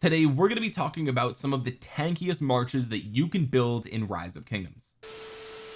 today we're going to be talking about some of the tankiest marches that you can build in rise of kingdoms.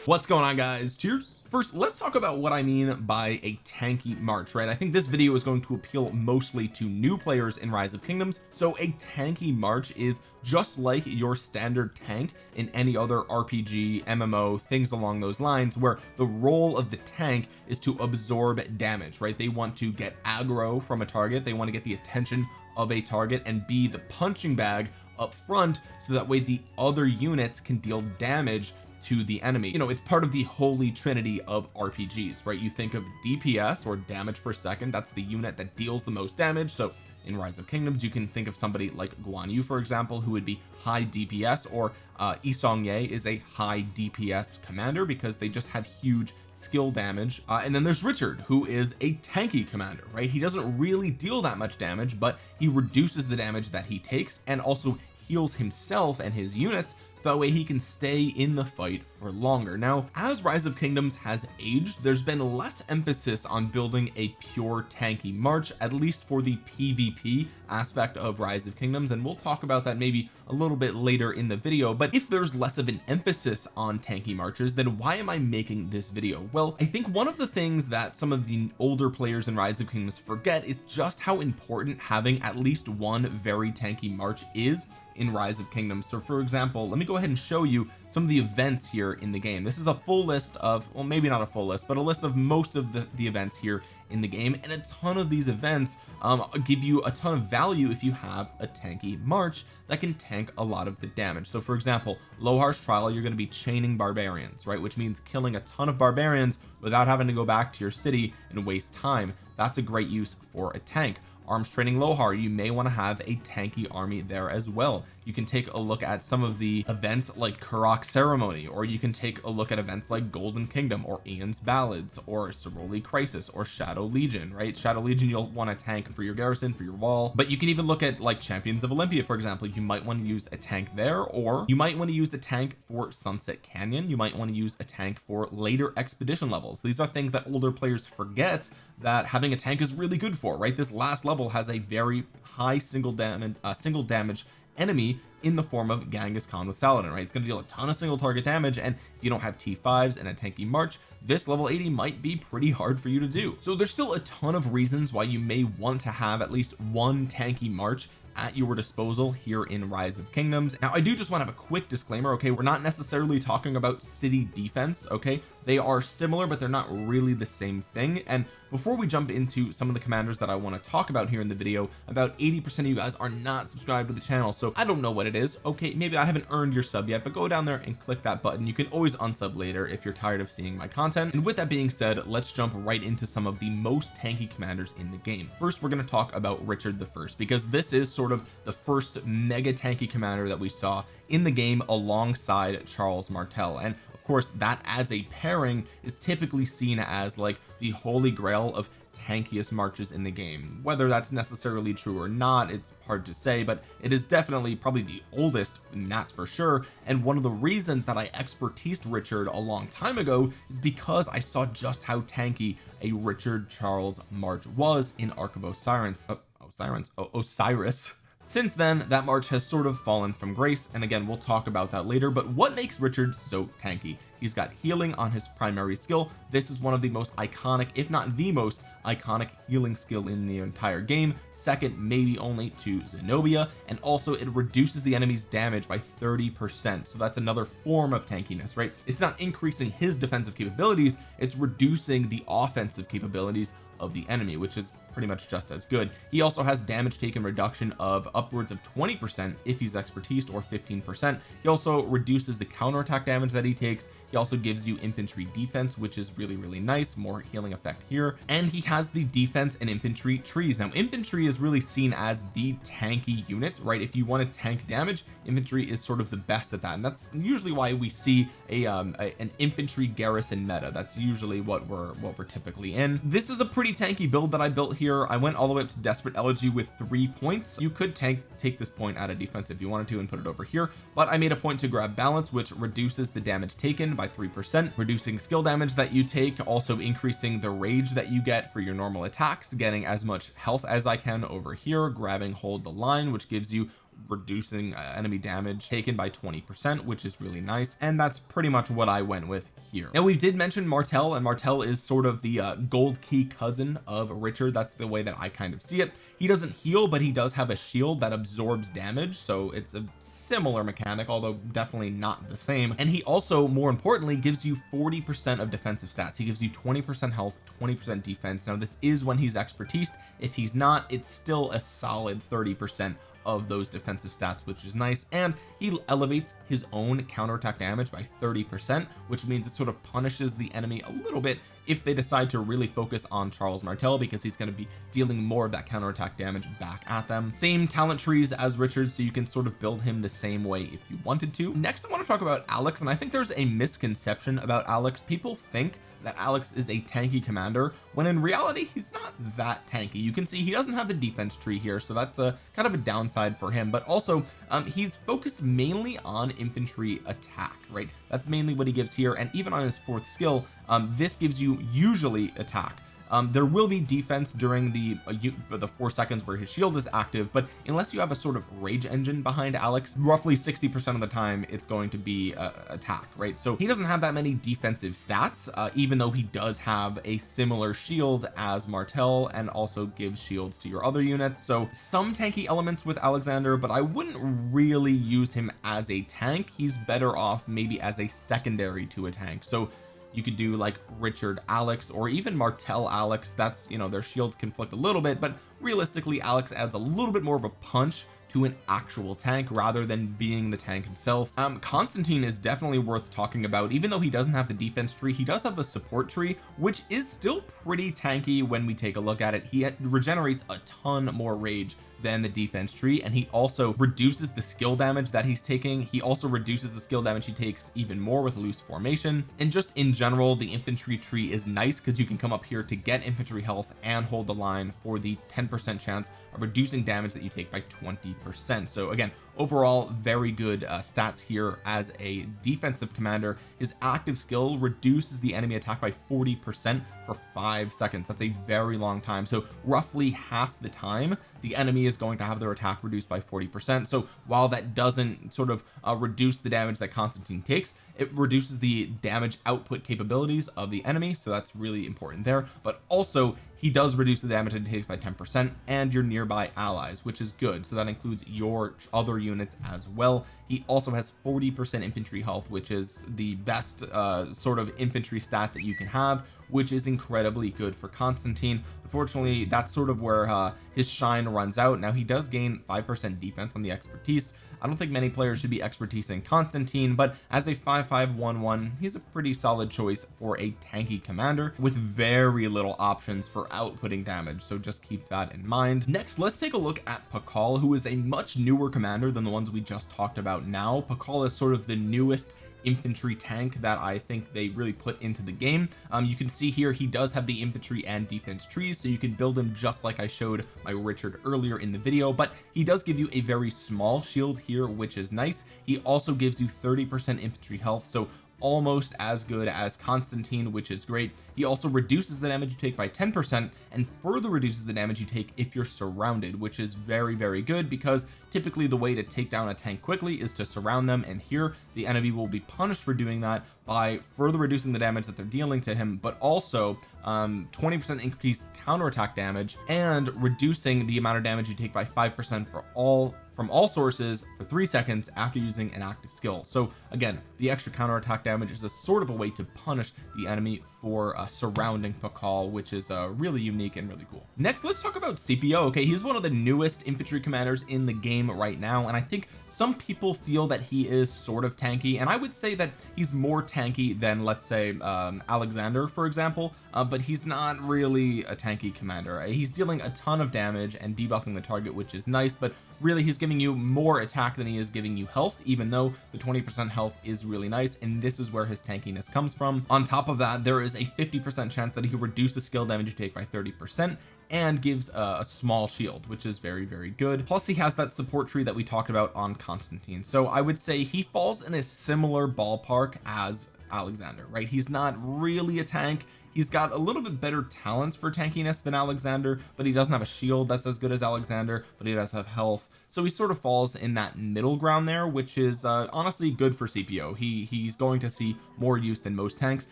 What's going on guys? Cheers. First let's talk about what I mean by a tanky march right? I think this video is going to appeal mostly to new players in rise of kingdoms so a tanky march is just like your standard tank in any other RPG MMO things along those lines where the role of the tank is to absorb damage right? They want to get aggro from a target. They want to get the attention of a target and be the punching bag up front so that way the other units can deal damage to the enemy. You know it's part of the holy trinity of RPGs right? You think of DPS or damage per second. That's the unit that deals the most damage. So in rise of kingdoms. You can think of somebody like Guan Yu for example who would be high DPS or uh, Yi Seong-gye is a high DPS commander because they just have huge skill damage. Uh, and then there's Richard who is a tanky commander right? He doesn't really deal that much damage but he reduces the damage that he takes and also heals himself and his units that way he can stay in the fight for longer. Now as rise of kingdoms has aged there's been less emphasis on building a pure tanky march at least for the PvP aspect of rise of kingdoms and we'll talk about that maybe a little bit later in the video. But if there's less of an emphasis on tanky marches then why am I making this video? Well I think one of the things that some of the older players in rise of kingdoms forget is just how important having at least one very tanky march is in rise of kingdoms. So for example let me go ahead and show you some of the events here in the game. This is a full list of well maybe not a full list but a list of most of the, the events here in the game and a ton of these events um, give you a ton of value if you have a tanky march that can tank a lot of the damage. So for example Lohar's trial you're going to be chaining barbarians right? Which means killing a ton of barbarians without having to go back to your city and waste time. That's a great use for a tank arms training Lohar you may want to have a tanky army there as well. You can take a look at some of the events like Karuak ceremony or you can take a look at events like Golden Kingdom or Ian's ballads or Ceroli crisis or Shadow Legion right? Shadow Legion you'll want a tank for your garrison for your wall. But you can even look at like champions of Olympia for example. You might want to use a tank there or you might want to use a tank for Sunset Canyon. You might want to use a tank for later expedition levels. These are things that older players forget that having a tank is really good for right? This last level has a very high single damage uh, single damage enemy in the form of Genghis Khan with Saladin right? It's going to deal a ton of single target damage and if you don't have T5s and a tanky march this level 80 might be pretty hard for you to do. So there's still a ton of reasons why you may want to have at least one tanky march at your disposal here in rise of kingdoms. Now I do just want to have a quick disclaimer okay? We're not necessarily talking about city defense okay? They are similar but they're not really the same thing. And before we jump into some of the commanders that I want to talk about here in the video about 80 percent of you guys are not subscribed to the channel so I don't know what it is okay? Maybe I haven't earned your sub yet but go down there and click that button. You can always unsub later if you're tired of seeing my content. And with that being said let's jump right into some of the most tanky commanders in the game. First we're going to talk about Richard the first because this is sort of the first mega tanky commander that we saw in the game alongside Charles Martel. And of course that as a pairing is typically seen as like the holy grail of tankiest marches in the game. Whether that's necessarily true or not it's hard to say but it is definitely probably the oldest and that's for sure. And one of the reasons that I expertised Richard a long time ago is because I saw just how tanky a Richard Charles march was in Ark of Osiris. Oh, Osiris. Oh, Osiris. Since then that march has sort of fallen from grace and again we'll talk about that later but what makes Richard so tanky? He's got healing on his primary skill. This is one of the most iconic if not the most iconic healing skill in the entire game second maybe only to Zenobia and also it reduces the enemy's damage by 30 percent so that's another form of tankiness right? It's not increasing his defensive capabilities it's reducing the offensive capabilities of the enemy which is pretty much just as good. He also has damage taken reduction of upwards of 20 percent if he's expertise or 15 percent. He also reduces the counterattack damage that he takes he also gives you infantry defense which is really really nice. More healing effect here. And he has the defense and infantry trees. Now infantry is really seen as the tanky unit right? If you want to tank damage infantry is sort of the best at that. And that's usually why we see a, um, a an infantry garrison meta. That's usually what we're what we're typically in. This is a pretty tanky build that I built here. I went all the way up to desperate elegy with three points. You could tank take this point out of defense if you wanted to and put it over here. But I made a point to grab balance which reduces the damage taken by three percent reducing skill damage that you take also increasing the rage that you get for your normal attacks getting as much health as I can over here grabbing hold the line which gives you reducing uh, enemy damage taken by 20 percent which is really nice and that's pretty much what I went with here. Now we did mention Martel and Martel is sort of the uh, gold key cousin of Richard. That's the way that I kind of see it. He doesn't heal but he does have a shield that absorbs damage so it's a similar mechanic although definitely not the same. And he also more importantly gives you 40 percent of defensive stats. He gives you 20 percent health 20 percent defense. Now this is when he's expertise. If he's not it's still a solid 30 percent of those defensive stats which is nice. And he elevates his own counterattack damage by 30 percent which means it sort of punishes the enemy a little bit if they decide to really focus on Charles Martel because he's going to be dealing more of that counterattack damage back at them. Same talent trees as Richard so you can sort of build him the same way if you wanted to. Next I want to talk about Alex and I think there's a misconception about Alex. People think that Alex is a tanky commander when in reality he's not that tanky. You can see he doesn't have the defense tree here so that's a kind of a downside for him but also um, he's focused mainly on infantry attack right that's mainly what he gives here and even on his fourth skill um, this gives you usually attack um, there will be defense during the uh, the four seconds where his shield is active but unless you have a sort of rage engine behind Alex roughly 60 percent of the time it's going to be uh, attack right? So he doesn't have that many defensive stats uh, even though he does have a similar shield as Martel and also gives shields to your other units. So some tanky elements with Alexander but I wouldn't really use him as a tank. He's better off maybe as a secondary to a tank. So you could do like Richard Alex or even Martel Alex. That's you know their shields conflict a little bit but realistically Alex adds a little bit more of a punch to an actual tank rather than being the tank himself. Um Constantine is definitely worth talking about. Even though he doesn't have the defense tree he does have the support tree which is still pretty tanky when we take a look at it. He regenerates a ton more rage than the defense tree and he also reduces the skill damage that he's taking. He also reduces the skill damage he takes even more with loose formation. And just in general the infantry tree is nice because you can come up here to get infantry health and hold the line for the 10 percent chance reducing damage that you take by 20 percent. So again overall very good uh, stats here as a defensive commander. His active skill reduces the enemy attack by 40 percent for five seconds. That's a very long time. So roughly half the time the enemy is going to have their attack reduced by 40 percent. So while that doesn't sort of uh, reduce the damage that Constantine takes it reduces the damage output capabilities of the enemy. So that's really important there. But also he does reduce the damage it takes by 10 percent and your nearby allies which is good. So that includes your other units as well. He also has 40 percent infantry health which is the best uh, sort of infantry stat that you can have which is incredibly good for Constantine. Unfortunately that's sort of where uh, his shine runs out. Now he does gain 5% defense on the expertise I don't think many players should be expertise in Constantine but as a 5511 he's a pretty solid choice for a tanky commander with very little options for outputting damage so just keep that in mind. Next let's take a look at Pakal who is a much newer commander than the ones we just talked about now. Pakal is sort of the newest infantry tank that I think they really put into the game. Um, you can see here he does have the infantry and defense trees so you can build him just like I showed my Richard earlier in the video but he does give you a very small shield here which is nice. He also gives you 30 percent infantry health so almost as good as Constantine which is great. He also reduces the damage you take by 10 percent and further reduces the damage you take if you're surrounded which is very very good because typically the way to take down a tank quickly is to surround them. And here the enemy will be punished for doing that by further reducing the damage that they're dealing to him but also 20 um, percent increased counterattack damage and reducing the amount of damage you take by five percent for all from all sources for three seconds after using an active skill. So again the extra counterattack damage is a sort of a way to punish the enemy for uh, surrounding Pakal which is uh, really unique and really cool. Next let's talk about Scipio okay he's one of the newest infantry commanders in the game right now and I think some people feel that he is sort of tanky and I would say that he's more tanky than let's say um, Alexander for example uh, but he's not really a tanky commander. He's dealing a ton of damage and debuffing the target which is nice but really he's giving you more attack than he is giving you health even though the 20 percent health is really nice and this is where his tankiness comes from. On top of that there is a 50 percent chance that he reduces skill damage you take by 30 percent and gives a, a, small shield which is very very good. Plus he has that support tree that we talked about on Constantine. So I would say he falls in a similar ballpark as Alexander right? He's not really a tank he's got a little bit better talents for tankiness than Alexander but he doesn't have a shield that's as good as Alexander but he does have health. So he sort of falls in that middle ground there which is uh, honestly good for Scipio he he's going to see more use than most tanks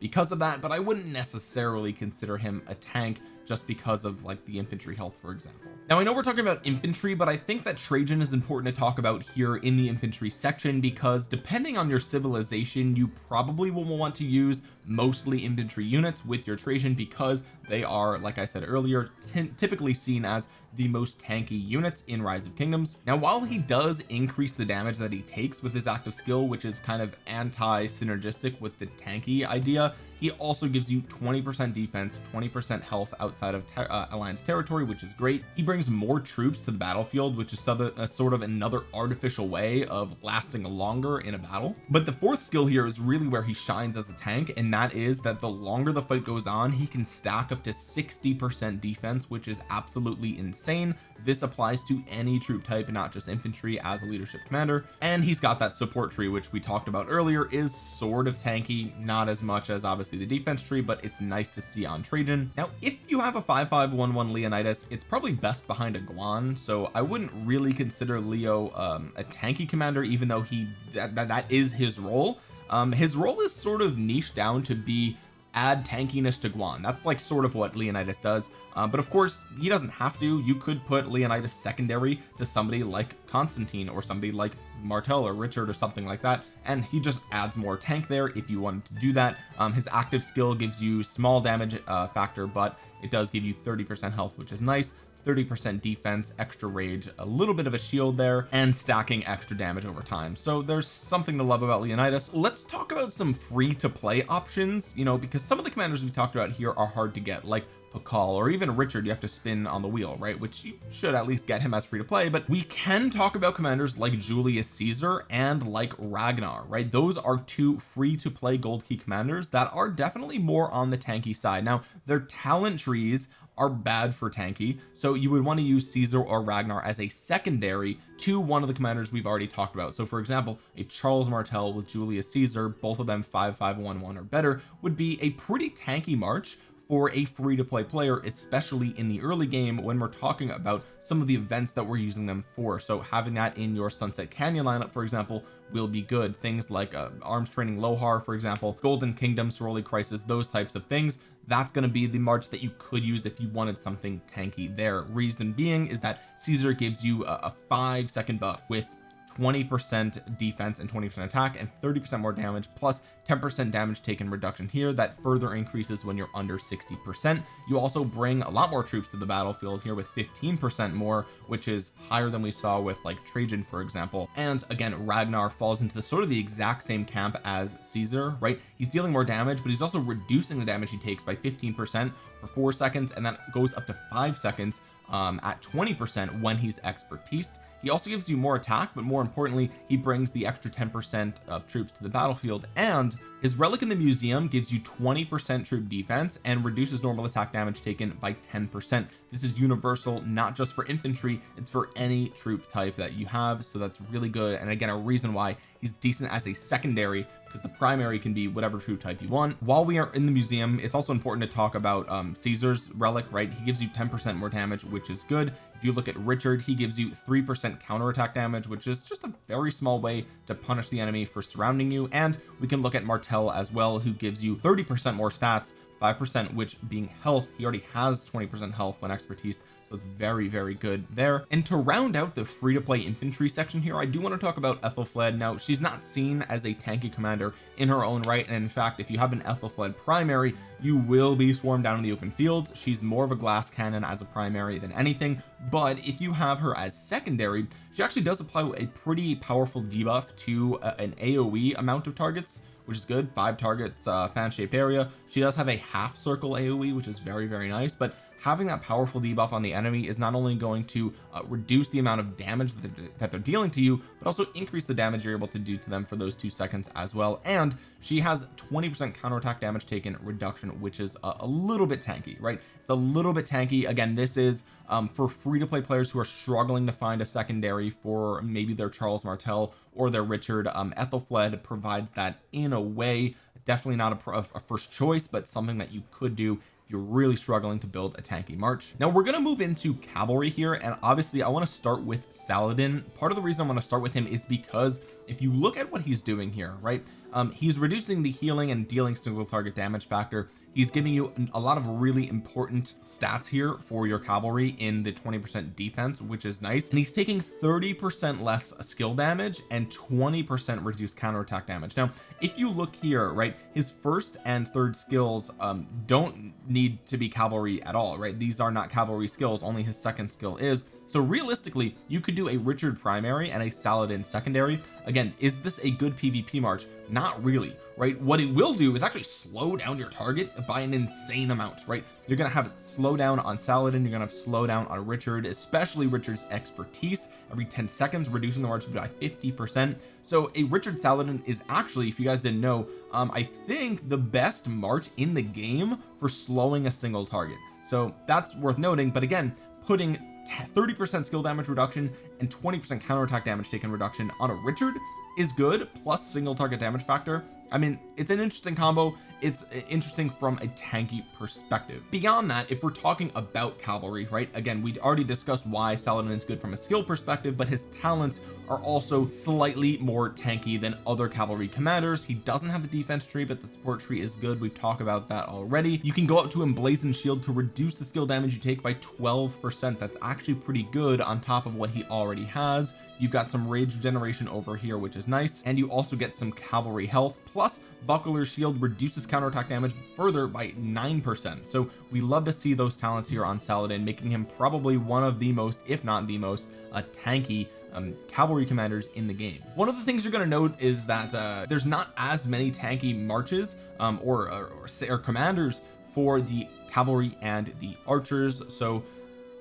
because of that but I wouldn't necessarily consider him a tank just because of like the infantry health for example. Now I know we're talking about infantry but I think that Trajan is important to talk about here in the infantry section because depending on your civilization you probably will want to use mostly infantry units with your Trajan because they are like I said earlier typically seen as the most tanky units in rise of kingdoms. Now while he does increase the damage that he takes with his active skill which is kind of anti-synergistic with the tanky idea he also gives you 20 percent defense 20 percent health outside of ter uh, alliance territory which is great. He brings more troops to the battlefield which is a sort of another artificial way of lasting longer in a battle. But the fourth skill here is really where he shines as a tank and that is that the longer the fight goes on he can stack up to 60 percent defense which is absolutely insane. This applies to any troop type not just infantry as a leadership commander. And he's got that support tree which we talked about earlier is sort of tanky not as much as obviously the defense tree but it's nice to see on Trajan. Now if you have a 5511 Leonidas it's probably best behind a Guan so I wouldn't really consider Leo um, a tanky commander even though he that, that, that is his role um, his role is sort of niche down to be add tankiness to Guan that's like sort of what Leonidas does. Uh, but of course he doesn't have to. You could put Leonidas secondary to somebody like Constantine or somebody like Martel or Richard or something like that and he just adds more tank there if you wanted to do that. Um, his active skill gives you small damage uh, factor but it does give you 30 percent health which is nice 30 percent defense extra rage a little bit of a shield there and stacking extra damage over time. So there's something to love about Leonidas. Let's talk about some free to play options you know because some of the commanders we talked about here are hard to get like Pakal or even Richard you have to spin on the wheel right? Which you should at least get him as free to play but we can talk about commanders like Julius Caesar and like Ragnar right? Those are two free to play gold key commanders that are definitely more on the tanky side. Now their talent trees are bad for tanky. So you would want to use Caesar or Ragnar as a secondary to one of the commanders we've already talked about. So for example a Charles Martel with Julius Caesar both of them 5511 or better would be a pretty tanky march for a free to play player especially in the early game when we're talking about some of the events that we're using them for. So having that in your sunset canyon lineup for example will be good. Things like uh, arms training lohar for example golden kingdom Ceroli crisis those types of things that's going to be the march that you could use if you wanted something tanky. There reason being is that Caesar gives you a, a five second buff with 20% defense and 20% attack and 30% more damage plus 10% damage taken reduction here. That further increases when you're under 60% you also bring a lot more troops to the battlefield here with 15% more which is higher than we saw with like Trajan for example. And again Ragnar falls into the sort of the exact same camp as Caesar right? He's dealing more damage but he's also reducing the damage he takes by 15% for four seconds and that goes up to five seconds um, at 20% when he's expertise. He also gives you more attack but more importantly he brings the extra 10 percent of troops to the battlefield. And his relic in the museum gives you 20 percent troop defense and reduces normal attack damage taken by 10 percent. This is universal not just for infantry it's for any troop type that you have. So that's really good. And again a reason why he's decent as a secondary because the primary can be whatever troop type you want. While we are in the museum it's also important to talk about um Caesar's relic right? He gives you 10 percent more damage which is good. If you look at Richard he gives you three percent counterattack damage which is just a very small way to punish the enemy for surrounding you. And we can look at Martel as well who gives you 30 percent more stats five percent which being health he already has 20 percent health when expertise so it's very very good there. And to round out the free to play infantry section here I do want to talk about Ethelfled now she's not seen as a tanky commander in her own right and in fact if you have an Ethelfled primary you will be swarmed down in the open fields. She's more of a glass cannon as a primary than anything but if you have her as secondary she actually does apply a pretty powerful debuff to uh, an AoE amount of targets which is good. Five targets uh fan shaped area. She does have a half circle AoE which is very very nice but having that powerful debuff on the enemy is not only going to uh, reduce the amount of damage that they're, that they're dealing to you but also increase the damage you're able to do to them for those two seconds as well. And she has 20 percent counterattack damage taken reduction which is a, a, little bit tanky right? It's a little bit tanky. Again this is um, for free to play players who are struggling to find a secondary for maybe their Charles Martel or their Richard um, Ethelfled provides that in a way. Definitely not a, a first choice but something that you could do you're really struggling to build a tanky march. Now we're going to move into cavalry here and obviously I want to start with Saladin. Part of the reason I want to start with him is because if you look at what he's doing here right um, he's reducing the healing and dealing single target damage factor. He's giving you a lot of really important stats here for your cavalry in the 20 percent defense which is nice. And he's taking 30 percent less skill damage and 20 percent reduced counterattack damage. Now if you look here right his first and third skills um, don't need to be cavalry at all right? These are not cavalry skills. Only his second skill is so realistically you could do a Richard primary and a Saladin secondary. Again is this a good PvP march? Not really right? What it will do is actually slow down your target by an insane amount right? You're gonna have slow down on Saladin you're gonna have slow down on Richard especially Richard's expertise. Every 10 seconds reducing the march by 50 percent. So a Richard Saladin is actually if you guys didn't know um I think the best march in the game for slowing a single target. So that's worth noting but again putting 30 percent skill damage reduction and 20 percent counterattack damage taken reduction on a Richard is good plus single target damage factor. I mean it's an interesting combo it's uh, interesting from a tanky perspective. Beyond that if we're talking about cavalry right again we already discussed why Saladin is good from a skill perspective but his talents are also slightly more tanky than other cavalry commanders. He doesn't have the defense tree but the support tree is good. We've talked about that already. You can go up to emblazoned shield to reduce the skill damage you take by 12 percent. That's actually pretty good on top of what he already has. You've got some rage regeneration over here which is nice and you also get some cavalry health plus buckler shield reduces counterattack damage further by nine percent. So we love to see those talents here on Saladin making him probably one of the most if not the most uh, tanky um, cavalry commanders in the game. One of the things you're going to note is that uh, there's not as many tanky marches um, or, or, or, or commanders for the cavalry and the archers. So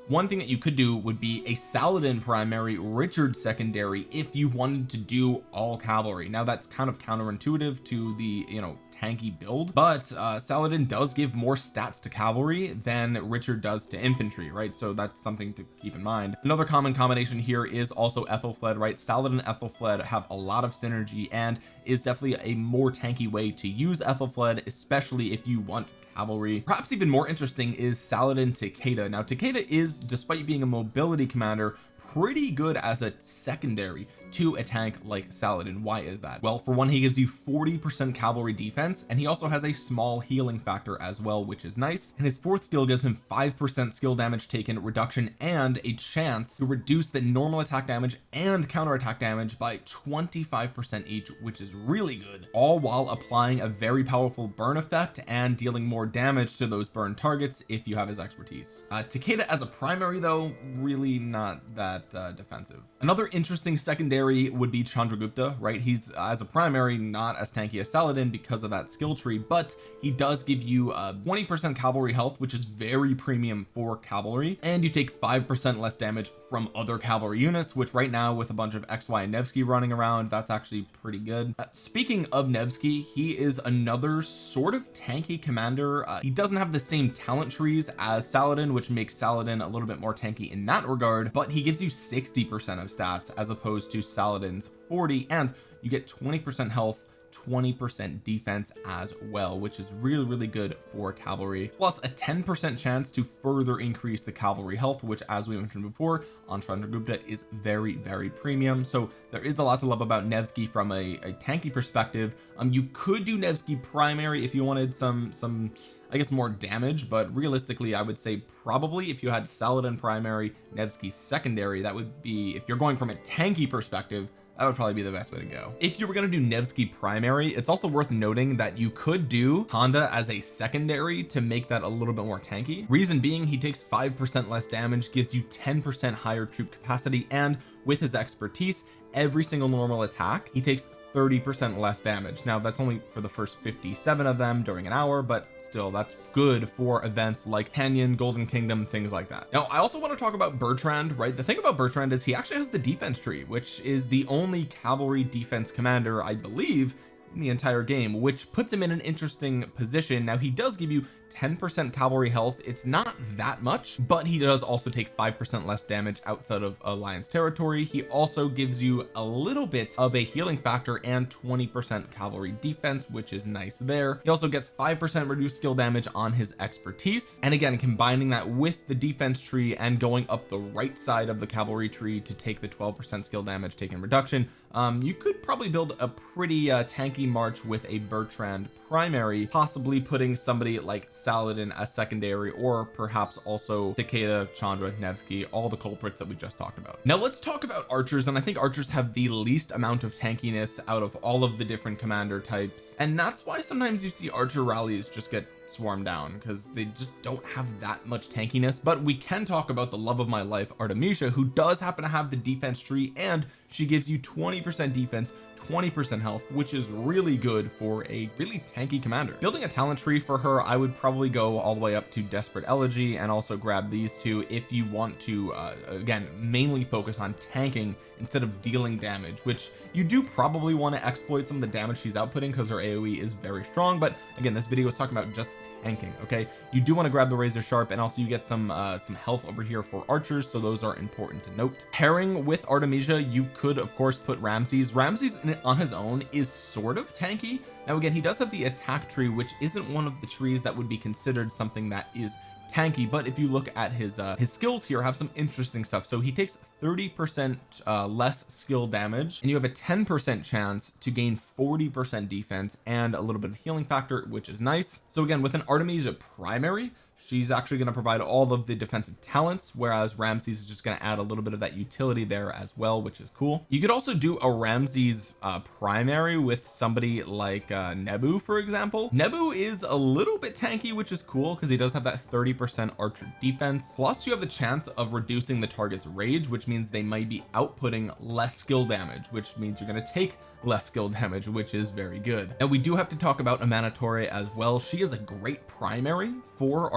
one thing that you could do would be a Saladin primary Richard secondary if you wanted to do all cavalry. Now that's kind of counterintuitive to the you know tanky build but uh Saladin does give more stats to cavalry than Richard does to infantry right? So that's something to keep in mind. Another common combination here is also Ethelfled right? Saladin and Ethelfled have a lot of synergy and is definitely a more tanky way to use Ethelfled especially if you want cavalry. Perhaps even more interesting is Saladin Takeda. Now Takeda is despite being a mobility commander pretty good as a secondary to a tank like Saladin. Why is that? Well for one he gives you 40 percent cavalry defense and he also has a small healing factor as well which is nice. And his fourth skill gives him five percent skill damage taken reduction and a chance to reduce the normal attack damage and counter attack damage by 25 percent each which is really good all while applying a very powerful burn effect and dealing more damage to those burn targets if you have his expertise. Uh Takeda as a primary though really not that uh, defensive. Another interesting secondary secondary would be Chandragupta right? He's uh, as a primary not as tanky as Saladin because of that skill tree but he does give you uh 20 percent cavalry health which is very premium for cavalry and you take five percent less damage from other cavalry units which right now with a bunch of XY and Nevsky running around that's actually pretty good. Uh, speaking of Nevsky he is another sort of tanky commander. Uh, he doesn't have the same talent trees as Saladin which makes Saladin a little bit more tanky in that regard but he gives you 60 percent of stats as opposed to Saladin's 40 and you get 20 percent health 20 percent defense as well which is really really good for cavalry plus a 10 percent chance to further increase the cavalry health which as we mentioned before on Chandragupta is very very premium. So there is a lot to love about Nevsky from a, a tanky perspective. Um you could do Nevsky primary if you wanted some some I guess more damage but realistically I would say probably if you had Saladin primary Nevsky secondary that would be if you're going from a tanky perspective that would probably be the best way to go. If you were going to do Nevsky primary it's also worth noting that you could do Honda as a secondary to make that a little bit more tanky. Reason being he takes five percent less damage gives you 10 percent higher troop capacity and with his expertise every single normal attack he takes 30 percent less damage. Now that's only for the first 57 of them during an hour but still that's good for events like Canyon Golden Kingdom things like that. Now I also want to talk about Bertrand right? The thing about Bertrand is he actually has the defense tree which is the only cavalry defense commander I believe in the entire game which puts him in an interesting position. Now he does give you 10% cavalry health it's not that much but he does also take 5% less damage outside of alliance territory. He also gives you a little bit of a healing factor and 20% cavalry defense which is nice there. He also gets 5% reduced skill damage on his expertise. And again combining that with the defense tree and going up the right side of the cavalry tree to take the 12% skill damage taken reduction um, you could probably build a pretty uh, tanky march with a Bertrand primary possibly putting somebody like Saladin as secondary or perhaps also Takeda Chandra Nevsky all the culprits that we just talked about. Now let's talk about archers and I think archers have the least amount of tankiness out of all of the different commander types and that's why sometimes you see archer rallies just get swarm down because they just don't have that much tankiness. But we can talk about the love of my life Artemisia who does happen to have the defense tree and she gives you 20 percent defense 20 percent health which is really good for a really tanky commander. Building a talent tree for her I would probably go all the way up to desperate elegy and also grab these two if you want to uh, again mainly focus on tanking instead of dealing damage which you do probably want to exploit some of the damage she's outputting because her AoE is very strong but again this video is talking about just tanking okay? You do want to grab the razor sharp and also you get some uh some health over here for archers so those are important to note. Pairing with Artemisia you could of course put Ramses. Ramses on his own is sort of tanky. Now again he does have the attack tree which isn't one of the trees that would be considered something that is tanky but if you look at his uh his skills here have some interesting stuff. So he takes 30 percent uh less skill damage and you have a 10 percent chance to gain 40 percent defense and a little bit of healing factor which is nice. So again with an Artemisia primary she's actually going to provide all of the defensive talents whereas Ramses is just going to add a little bit of that utility there as well which is cool. You could also do a Ramses uh, primary with somebody like uh, Nebu for example. Nebu is a little bit tanky which is cool because he does have that 30 percent archer defense. Plus you have the chance of reducing the target's rage which means they might be outputting less skill damage which means you're going to take less skill damage which is very good. And we do have to talk about Amanitore as well. She is a great primary for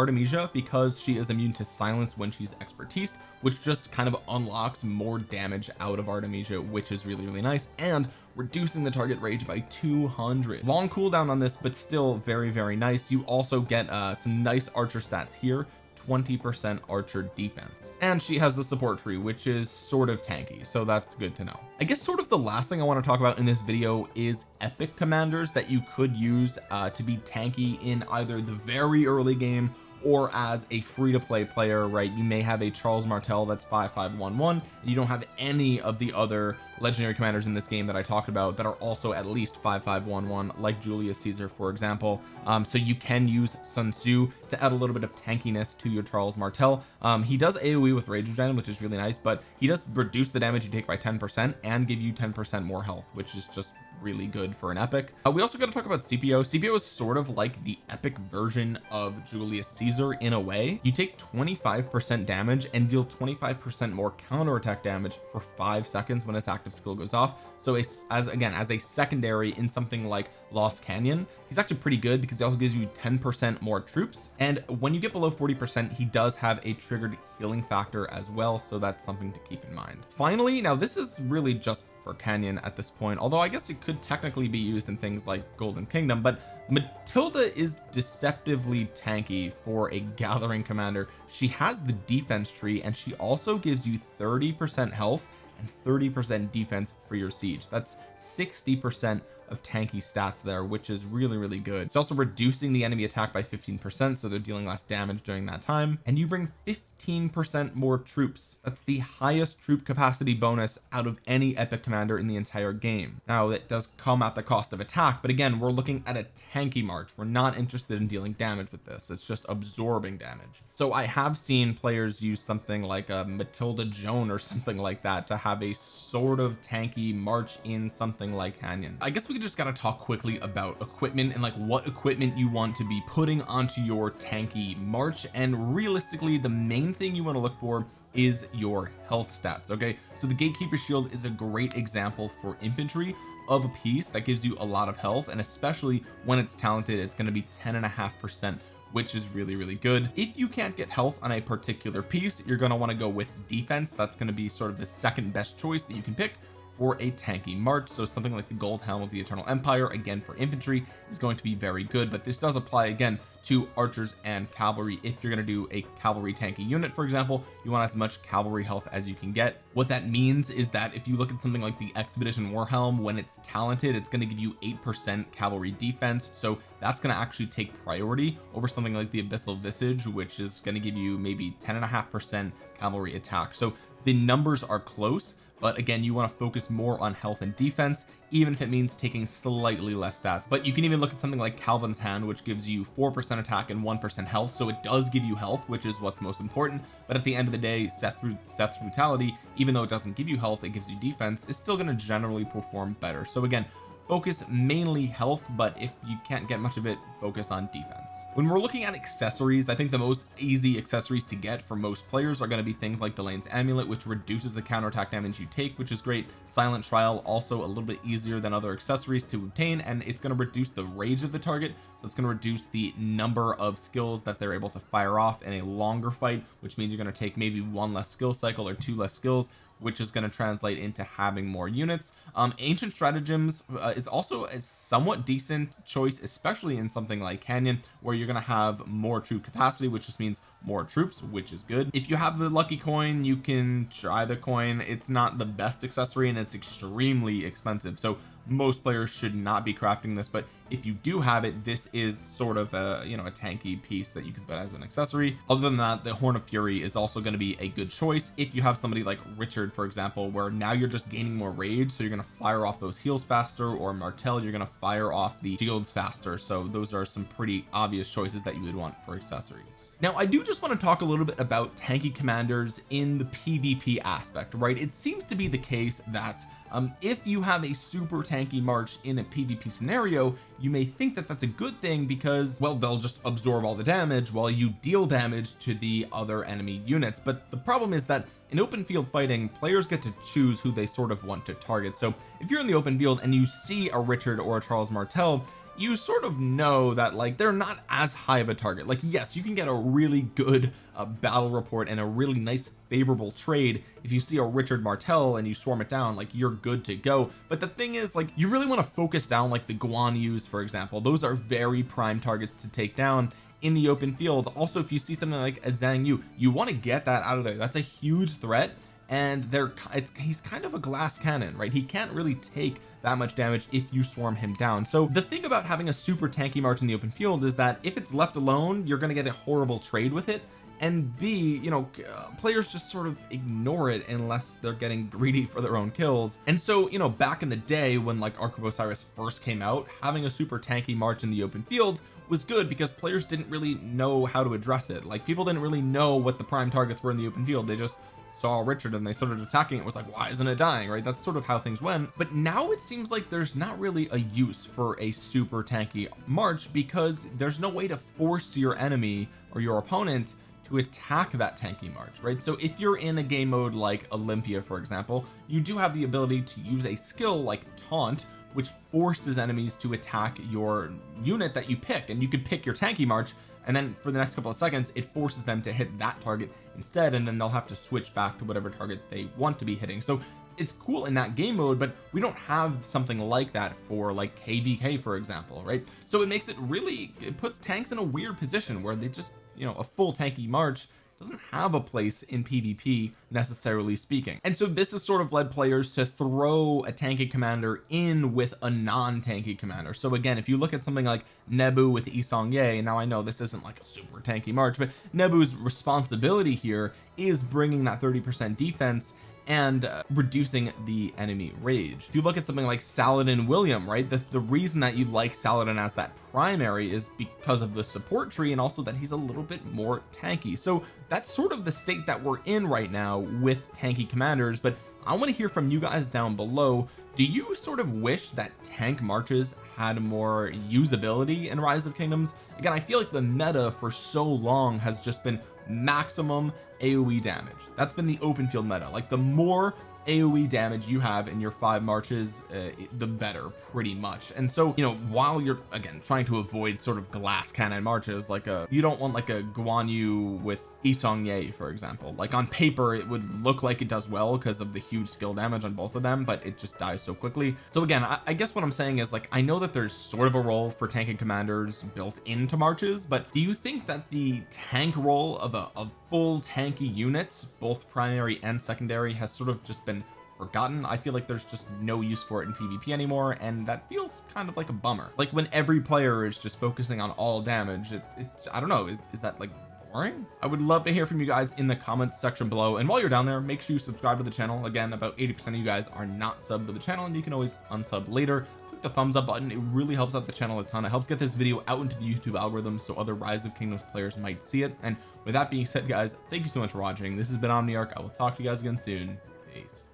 Because she is immune to silence when she's expertise which just kind of unlocks more damage out of Artemisia which is really really nice and reducing the target rage by 200 long cooldown on this but still very very nice. You also get uh some nice archer stats here. 20 percent archer defense. And she has the support tree which is sort of tanky so that's good to know. I guess sort of the last thing I want to talk about in this video is epic commanders that you could use uh, to be tanky in either the very early game or as a free-to-play player right? You may have a Charles Martel that's 5511 and you don't have any of the other legendary commanders in this game that I talked about that are also at least 5511 like Julius Caesar for example. Um, so you can use Sun Tzu to add a little bit of tankiness to your Charles Martel. Um, he does AoE with rage regen which is really nice but he does reduce the damage you take by 10 percent and give you 10 percent more health which is just really good for an epic. Uh, we also got to talk about Scipio Scipio is sort of like the epic version of Julius Caesar in a way. You take 25 percent damage and deal 25 percent more counterattack damage for five seconds when his active skill goes off. So as, as again as a secondary in something like Lost Canyon he's actually pretty good because he also gives you 10 percent more troops. And when you get below 40 percent he does have a triggered healing factor as well. So that's something to keep in mind. Finally now this is really just for Canyon at this point although I guess it could technically be used in things like Golden Kingdom but Matilda is deceptively tanky for a gathering commander. She has the defense tree and she also gives you 30 percent health and 30 percent defense for your siege. That's 60 percent of tanky stats there which is really really good. It's also reducing the enemy attack by 15 percent so they're dealing less damage during that time. And you bring 15 percent more troops. That's the highest troop capacity bonus out of any epic commander in the entire game. Now that does come at the cost of attack but again we're looking at a tanky march. We're not interested in dealing damage with this. It's just absorbing damage. So I have seen players use something like a Matilda Joan or something like that to have a sort of tanky march in something like Canyon. I guess we just got to talk quickly about equipment and like what equipment you want to be putting onto your tanky march and realistically the main thing you want to look for is your health stats okay? So the gatekeeper shield is a great example for infantry of a piece that gives you a lot of health and especially when it's talented it's going to be 10 and a half percent which is really really good. If you can't get health on a particular piece you're going to want to go with defense. That's going to be sort of the second best choice that you can pick for a tanky march so something like the gold helm of the eternal empire again for infantry is going to be very good but this does apply again to archers and cavalry. If you're going to do a cavalry tanky unit for example you want as much cavalry health as you can get. What that means is that if you look at something like the expedition war helm when it's talented it's going to give you eight percent cavalry defense so that's going to actually take priority over something like the abyssal visage which is going to give you maybe ten and a half percent cavalry attack. So the numbers are close but again you want to focus more on health and defense even if it means taking slightly less stats. But you can even look at something like Calvin's hand which gives you four percent attack and one percent health so it does give you health which is what's most important. But at the end of the day Seth Seth's brutality even though it doesn't give you health it gives you defense is still going to generally perform better. So again focus mainly health but if you can't get much of it focus on defense. When we're looking at accessories I think the most easy accessories to get for most players are going to be things like Delain's amulet which reduces the counterattack damage you take which is great. Silent trial also a little bit easier than other accessories to obtain and it's going to reduce the rage of the target. So it's going to reduce the number of skills that they're able to fire off in a longer fight which means you're going to take maybe one less skill cycle or two less skills which is going to translate into having more units. Um ancient stratagems uh, is also a somewhat decent choice especially in something like canyon where you're going to have more troop capacity which just means more troops which is good. If you have the lucky coin you can try the coin. It's not the best accessory and it's extremely expensive. So most players should not be crafting this but if you do have it this is sort of a you know a tanky piece that you can put as an accessory. Other than that the horn of fury is also going to be a good choice if you have somebody like Richard for example where now you're just gaining more rage so you're going to fire off those heals faster or Martel you're going to fire off the shields faster. So those are some pretty obvious choices that you would want for accessories. Now I do just want to talk a little bit about tanky commanders in the PvP aspect right? It seems to be the case that um, if you have a super tanky march in a PvP scenario you may think that that's a good thing because well they'll just absorb all the damage while you deal damage to the other enemy units. But the problem is that in open field fighting players get to choose who they sort of want to target. So if you're in the open field and you see a Richard or a Charles Martel you sort of know that like they're not as high of a target. Like yes you can get a really good uh, battle report and a really nice favorable trade if you see a Richard Martel and you swarm it down like you're good to go. But the thing is like you really want to focus down like the Guan Yus for example. Those are very prime targets to take down in the open field. Also if you see something like a Zhang Yu you want to get that out of there. That's a huge threat and they're it's he's kind of a glass cannon right? He can't really take that much damage if you swarm him down. So the thing about having a super tanky march in the open field is that if it's left alone you're going to get a horrible trade with it. And B you know uh, players just sort of ignore it unless they're getting greedy for their own kills. And so you know back in the day when like Ark of Osiris first came out having a super tanky march in the open field was good because players didn't really know how to address it. Like people didn't really know what the prime targets were in the open field. They just saw Richard and they started attacking it was like why isn't it dying right? That's sort of how things went. But now it seems like there's not really a use for a super tanky march because there's no way to force your enemy or your opponent to attack that tanky march right? So if you're in a game mode like Olympia for example you do have the ability to use a skill like taunt which forces enemies to attack your unit that you pick and you could pick your tanky march and then for the next couple of seconds it forces them to hit that target instead and then they'll have to switch back to whatever target they want to be hitting. So it's cool in that game mode but we don't have something like that for like kvk for example right? So it makes it really it puts tanks in a weird position where they just you know a full tanky march doesn't have a place in PvP necessarily speaking. And so this has sort of led players to throw a tanky commander in with a non-tanky commander. So again if you look at something like Nebu with Yi Seong-Gye now I know this isn't like a super tanky march but Nebu's responsibility here is bringing that 30 percent defense and uh, reducing the enemy rage. If you look at something like Saladin William right the, the reason that you like Saladin as that primary is because of the support tree and also that he's a little bit more tanky. So that's sort of the state that we're in right now with tanky commanders but I want to hear from you guys down below. Do you sort of wish that tank marches had more usability in rise of kingdoms? Again I feel like the meta for so long has just been maximum AoE damage. That's been the open field meta. Like the more AoE damage you have in your five marches uh, the better pretty much. And so you know while you're again trying to avoid sort of glass cannon marches like a you don't want like a Guan Yu with Yi Seong-gye for example. Like on paper it would look like it does well because of the huge skill damage on both of them but it just dies so quickly. So again I, I guess what I'm saying is like I know that there's sort of a role for tanking commanders built into marches but do you think that the tank role of a of full tanky units both primary and secondary has sort of just been forgotten. I feel like there's just no use for it in PvP anymore and that feels kind of like a bummer. Like when every player is just focusing on all damage it, it's I don't know is, is that like boring? I would love to hear from you guys in the comments section below and while you're down there make sure you subscribe to the channel. Again about 80 percent of you guys are not subbed to the channel and you can always unsub later click the thumbs up button. It really helps out the channel a ton. It helps get this video out into the YouTube algorithm so other rise of kingdoms players might see it. And with that being said guys thank you so much for watching. This has been Omniarch. I will talk to you guys again soon. Peace